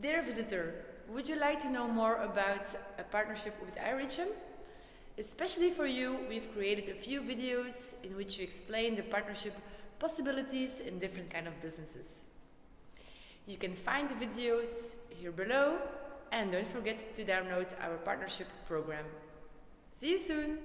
Dear visitor, would you like to know more about a partnership with iReachm? Especially for you, we've created a few videos in which we explain the partnership possibilities in different kind of businesses. You can find the videos here below and don't forget to download our partnership program. See you soon!